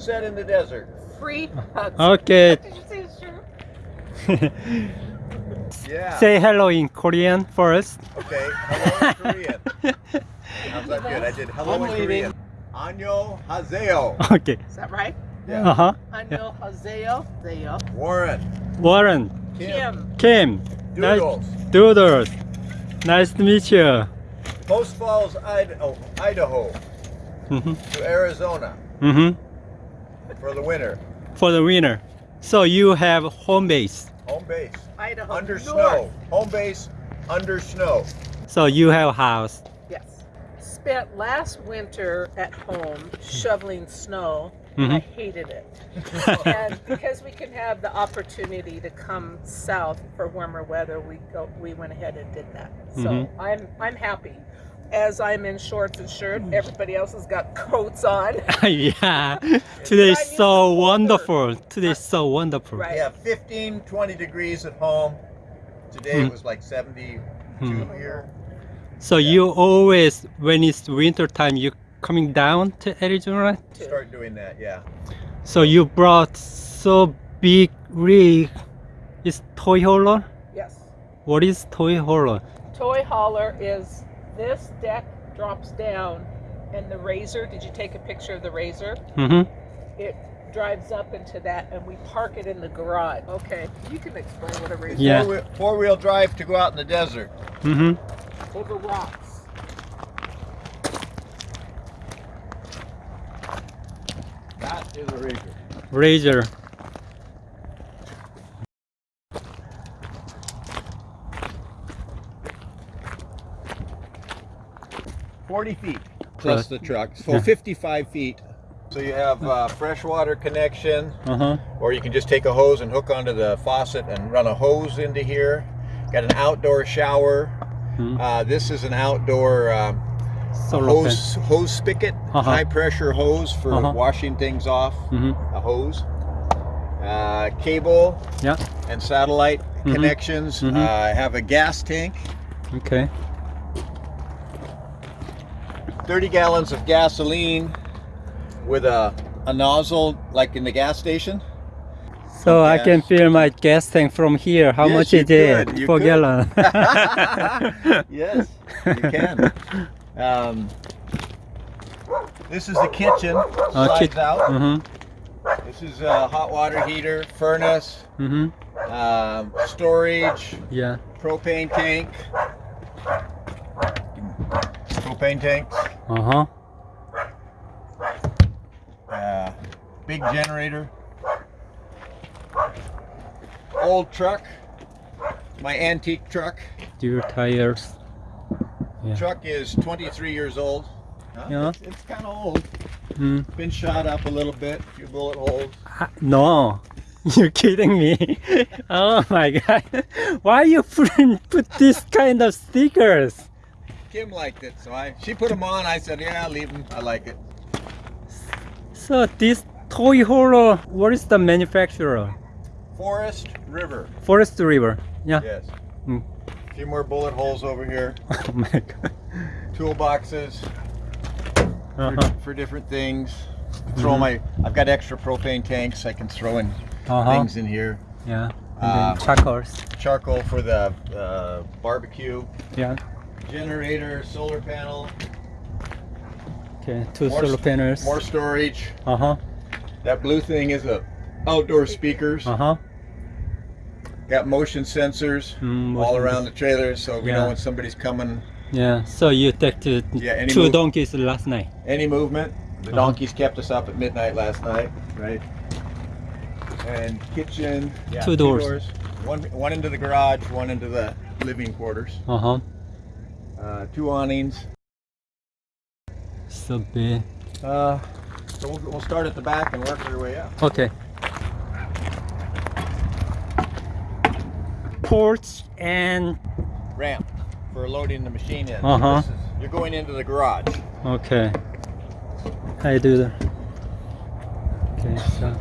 sunset in the desert. Free hugs. Okay. Did you say? Yeah. Say hello in Korean first. Okay. Hello in Korean. How's that good? I did hello I'm in leaving. Korean. Anyo haseo. Okay. Is that right? Yeah. Uh-huh. Anil Hazeo. Zeo. Warren. Warren, Kim. Kim. Kim, Doodles. Doodles. Nice to meet you. Post Falls, Idaho, Idaho hmm to Arizona hmm for the winter. For the winner. So you have home base. Home base. Idaho. Under North. snow. Home base under snow. So you have a house. Yes. Spent last winter at home shoveling snow. and I Mhm. hated it. and because we can have the opportunity to come south for warmer weather, we go we went ahead and did that. So Mhm. I'm I'm happy. As I'm in shorts and shirt, everybody else has got coats on. yeah. Today's Try new so colder. wonderful. Today's so wonderful. Right. We have 15, 20 degrees at home. Today it was like 72 Hmm. here. So you always, when it's winter time, you coming down to Arizona. too. Start doing that, yeah. So you brought so big rig. It's toy hauler. Yes. What is toy hauler? Toy hauler is this deck drops down and the razor, did you take a picture of the razor? Mm-hmm. It drives up into that and we park it in the garage. Okay, you can explain what a razor Yeah. Four-wheel, four-wheel drive to go out in the desert. Mm-hmm. over rocks. That is a razor. Razor. Forty feet Plus plus the truck, so Yeah. 55 feet. So you have uh, freshwater connection, Uh-huh. or you can just take a hose and hook onto the faucet and run a hose into here. Got an outdoor shower. Hmm. Uh, this is an outdoor um, Solar hose hose spigot, Uh-huh. high pressure hose for Uh-huh. washing things off. Mm-hmm. A hose, uh, cable, Yeah. and satellite Mhm. connections. Mhm. Uh, I have a gas tank, Okay. 30 gallons of gasoline with a, a nozzle like in the gas station. So I can fill my gas tank from here. How Yes, much is it? you could. gallon. yes, you can. Um, this is the kitchen. Uh, Slides out. Mm-hmm. This is a hot water heater, furnace, Mm-hmm. um, storage, Yeah. propane tank. Propane tanks. Uh-huh. Uh, big generator. Old truck. My antique truck. Dual tires. Yeah. Truck is 23 years old. Huh? Yeah. It's, it's kind of old. Mm. Been shot up a little bit. A few bullet holes. Ah, No. You're kidding me. oh my god. Why you put, put this kind of stickers? Kim liked it, so I she put them on. I said, yeah, I'll leave them. I like it. So this toy hauler, what is the manufacturer? Forest River. Forest River. Yeah. Yes. Mm. A few more bullet holes over here. Oh my god. Toolboxes for, Uh-huh. for different things. Throw my. I've got extra propane tanks. I can throw in Uh-huh. things in here. Yeah. And Uh, charcoals. Charcoal for the uh, barbecue. Yeah. Generator, solar panel, Okay. Two More solar panels. more storage. Uh-huh. That blue thing is a outdoor speakers. Uh-huh. Got motion sensors Mm, all around the trailer, so we Yeah. know when somebody's coming. Yeah. So you take to Yeah, two move- donkeys last night. Any movement. The Uh-huh. donkeys kept us up at midnight last night, right? And kitchen. Yeah, Two doors. One one into the garage, one into the living quarters. Uh-huh. Uh, two awnings. So big. Uh, so we'll, we'll start at the back and work our way up. Okay. Ports and Ramp for loading the machine in. Uh-huh. this is- you're going into the garage. okay. How you do that. Okay, so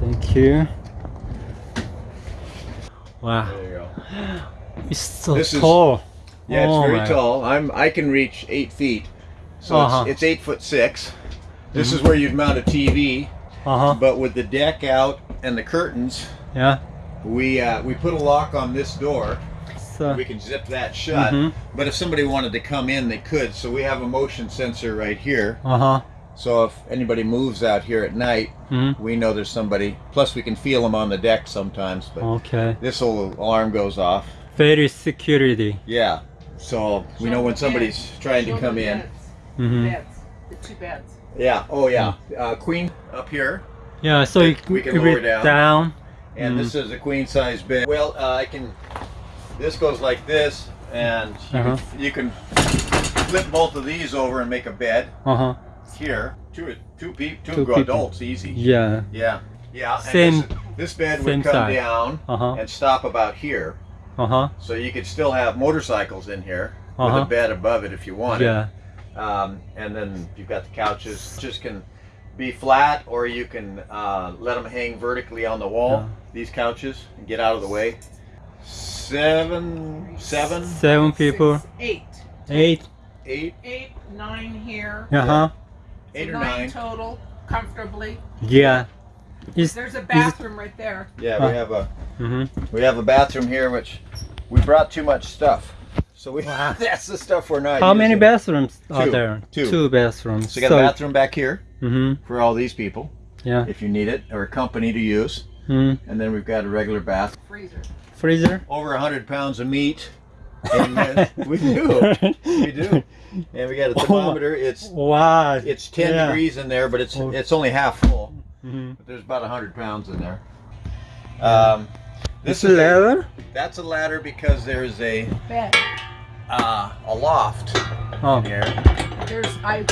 thank you. Wow, There you go. it's so This is- tall. Yeah, it's Oh very tall. I'm I can reach eight feet, so Uh-huh. it's, it's eight foot six. This is where you'd mount a TV, Uh huh. but with the deck out and the curtains, Yeah. we uh, we put a lock on this door. So. We can zip that shut. Mhm. But if somebody wanted to come in, they could. So we have a motion sensor right here. Uh huh. So if anybody moves out here at night, hmm we know there's somebody. Plus, we can feel them on the deck sometimes. But Okay. this little alarm goes off. Very security. Yeah. So we know when somebody's trying to come in. hmm Beds, the two beds. Yeah. Oh yeah. Uh, queen up here, Yeah. So you We can you lower read down. down. and Mm. this is a queen size bed. Well, uh, I can. This goes like this, and you, Uh-huh. can, you can flip both of these over and make a bed Uh huh. here. Two two peop two, Two people. adults, easy. Yeah. Yeah. Yeah. and Same- This, this bed same would come size. down Uh huh. and stop about here, Uh huh. so you could still have motorcycles in here with Uh-huh. a bed above it if you wanted. Yeah. Um, and then you've got the couches. Just can be flat, or you can uh, let them hang vertically on the wall. Yeah. These couches and get out of the way. Seven, seven, Seven people. Six, eight. Eight. eight, Eight, nine here. Uh huh. eight So or nine. total, comfortably. Yeah. Is There's a bathroom right there. Yeah, Huh. we have a mm -hmm. we have a bathroom here, which we brought too much stuff. So we Wow. that's the stuff we're not. How many using. bathrooms are Two. there? Two. Two bathrooms. So you got a bathroom back here hmm for all these people, Yeah. if you need it, or a company to use. hmm And then we've got a regular bath. Freezer. Freezer. over 100 pounds of meat. And uh, we do. We do. And we got a thermometer. It's wow. it's 10 Yeah. degrees in there, but it's Oh. it's only half full. hmm But there's about 100 pounds in there. Um, This this is a, leather. that's a ladder because there's a Bed. uh, a loft Oh. here. There's I.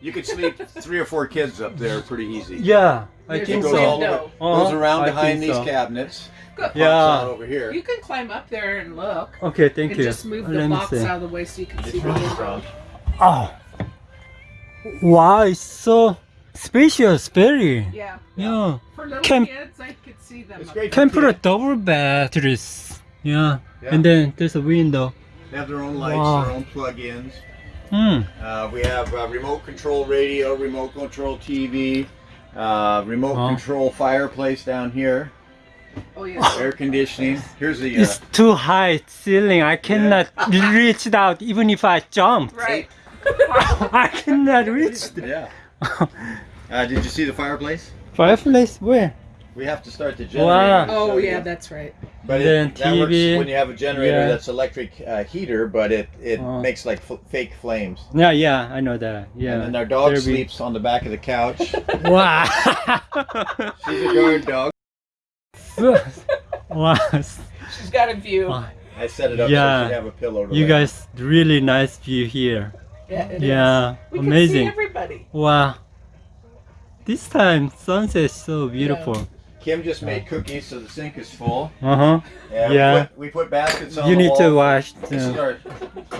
You could sleep three or four kids up there pretty easy. Yeah, I There's think It all so. over, goes around I behind these so. cabinets. Good. Yeah. over here. You can climb up there and look. Okay, thank and you. just move the Let me box see. out of the way so you can It's see the really window. strong. Oh. Wow, it's so spacious, very. Yeah. Yeah. For little Can- kids, I could see them. It's great. Can for put a kids. double batteries. Yeah. Yeah. And then there's a window. They have their own lights, Wow. their own plug-ins. Hmm. Uh, we have uh, remote control radio, remote control TV, uh, remote Oh. control fireplace down here, Oh yeah. air conditioning. Here's the uh, It's too high ceiling. I cannot reach it out even if I jump. Right. I cannot reach it. yeah. Uh, did you see the fireplace? Fireplace where? We have to start the generator. Wow. Oh yeah, you. that's right. But Then it, that works when you have a generator Yeah. that's electric uh, heater, but it it Oh. makes like f- fake flames. Yeah, yeah, I know that. Yeah. And then our dog There be- sleeps on the back of the couch. Wow. She's a guard dog. wow. She's got a view. I set it up Yeah. so she have a pillow. To You lay on. guys really nice view here. Yeah. it is. Yeah, We can see amazing. everybody. Wow. This time sunset is so beautiful. Kim just made cookies, so the sink is full. Uh huh. Yeah. Yeah. We put, we put baskets on You the need wall. to wash. This is our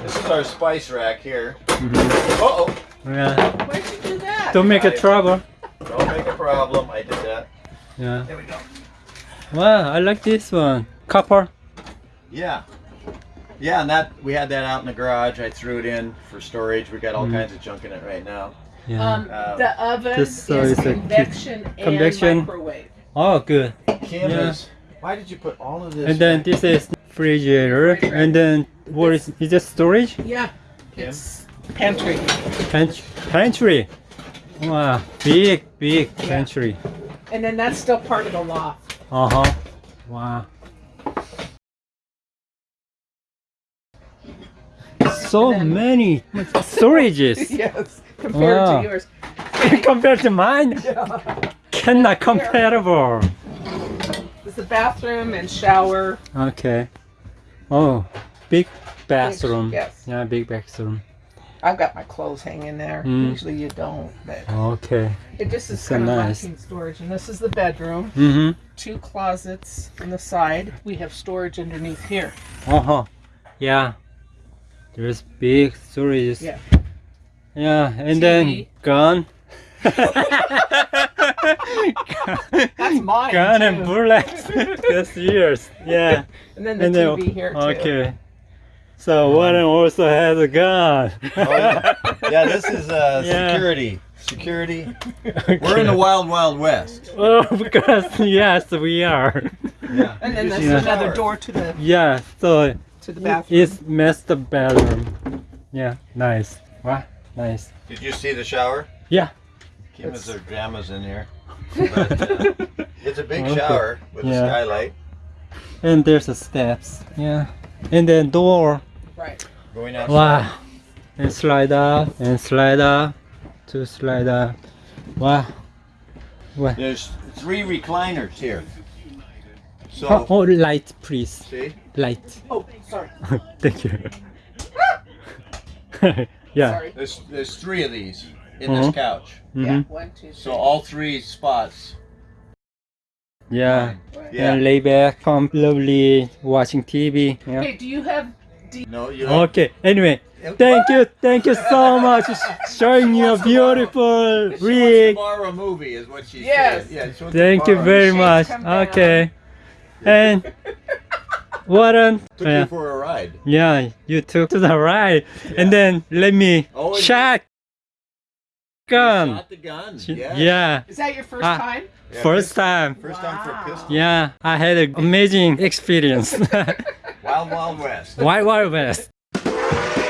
this is our spice rack here. Mhm. Uh oh! Yeah. Why'd you do that? Don't make a I- trouble. Don't make a problem. I did that. Yeah. There we go. Wow, I like this one. Copper. Yeah. Yeah, and that we had that out in the garage. I threw it in for storage. We got all Mhm. kinds of junk in it right now. Yeah. Um, Uh, the oven This, is is a convection and convection. microwave. oh, good. Kim Yeah. is. Why did you put all of this? And then this is refrigerator. And then what is is it storage? Yeah. Kim? It's pantry. Pantry. Pantry. Wow, big big Yeah. pantry. And then that's still part of the loft. Uh huh. Wow. So then- many storages yes. Compared Wow. to yours. compared to mine. Cannot comparable. It's the bathroom and shower. Okay. Oh, big bathroom. Yes. Yeah, big bathroom. I've got my clothes hanging there. Mm. Usually you don't, but Okay. it just is So kind of nice. storage. And this is the bedroom. Mm-hmm. Two closets on the side. We have storage underneath here. Uh huh. Yeah. There's big storage. Yeah. Yeah, and TV. then gun. That's mine. gun and too. bullets. That's yours. Yeah. And then the and then TV here too. okay. So Warren also has a gun. Oh, yeah. yeah, this is uh, Yeah. security. Security. We're in the wild, wild west. Oh, because yes, we are. Yeah. And then You there's see the another door to the Yeah, so to the bathroom. it's master bedroom. Yeah, nice. Wow, nice. Did you see the shower? Yeah. Kim has her pajamas in here. But, uh, it's a big Okay. shower with a skylight. And there's the steps. Yeah. And then door. Right. Going outside. Wow. And slide up and slide up to slide up. Wow. Wow. There's three recliners here. So, Oh, oh, light, please. see? Light. Oh, sorry. Thank you. yeah. Sorry. There's there's three of these in Mhm. this couch. Yeah. hmm One, two, So all three spots. Yeah. Yeah. And lay back, comfortably watching TV. Yeah. Hey, do you have? No, you have, Okay. Anyway, thank you, thank you so much showing your beautiful She wants rig. borrow a movie, is what she Yes. said. Yeah, she wants to Thank you very much. Okay. And Warren, Took yeah, you for a ride. yeah, you took to the right, and then let me Oh, and- check gun. Shot the gun. Yes. Yeah, Is that your first Ah. time? Yeah, first time. First time for a pistol. Yeah, I had an amazing experience. Wild Wild West. Wild Wild West.